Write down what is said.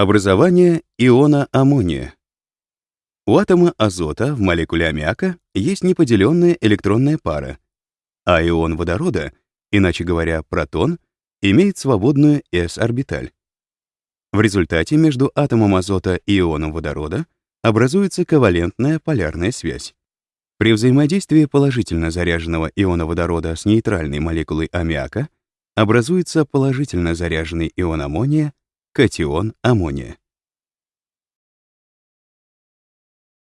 Образование иона аммония. У атома азота в молекуле аммиака есть неподеленная электронная пара, а ион водорода, иначе говоря, протон, имеет свободную s-орбиталь. В результате между атомом азота и ионом водорода образуется ковалентная полярная связь. При взаимодействии положительно заряженного иона водорода с нейтральной молекулой аммиака образуется положительно заряженный ион аммония, катион аммония.